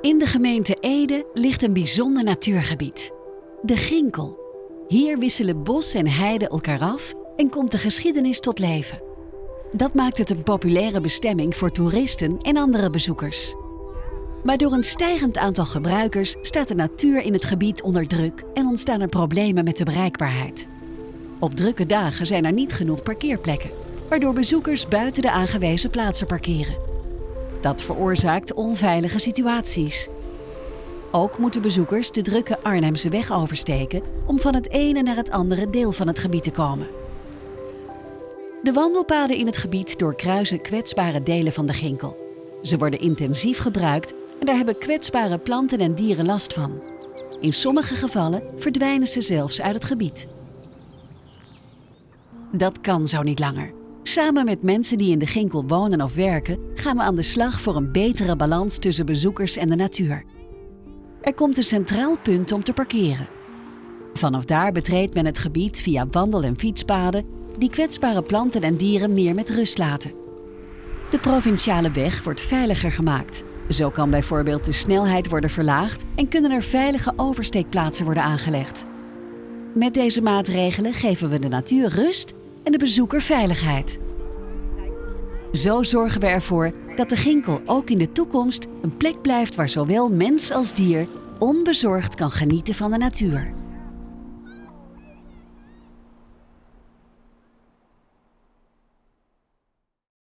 In de gemeente Ede ligt een bijzonder natuurgebied. De Ginkel. Hier wisselen bos en heide elkaar af en komt de geschiedenis tot leven. Dat maakt het een populaire bestemming voor toeristen en andere bezoekers. Maar door een stijgend aantal gebruikers staat de natuur in het gebied onder druk en ontstaan er problemen met de bereikbaarheid. Op drukke dagen zijn er niet genoeg parkeerplekken, waardoor bezoekers buiten de aangewezen plaatsen parkeren. Dat veroorzaakt onveilige situaties. Ook moeten bezoekers de drukke Arnhemse weg oversteken om van het ene naar het andere deel van het gebied te komen. De wandelpaden in het gebied doorkruisen kwetsbare delen van de Ginkel. Ze worden intensief gebruikt en daar hebben kwetsbare planten en dieren last van. In sommige gevallen verdwijnen ze zelfs uit het gebied. Dat kan zo niet langer. Samen met mensen die in de Ginkel wonen of werken, gaan we aan de slag voor een betere balans tussen bezoekers en de natuur. Er komt een centraal punt om te parkeren. Vanaf daar betreedt men het gebied via wandel- en fietspaden die kwetsbare planten en dieren meer met rust laten. De provinciale weg wordt veiliger gemaakt. Zo kan bijvoorbeeld de snelheid worden verlaagd en kunnen er veilige oversteekplaatsen worden aangelegd. Met deze maatregelen geven we de natuur rust en de bezoeker veiligheid. Zo zorgen we ervoor dat de Ginkel ook in de toekomst een plek blijft waar zowel mens als dier onbezorgd kan genieten van de natuur.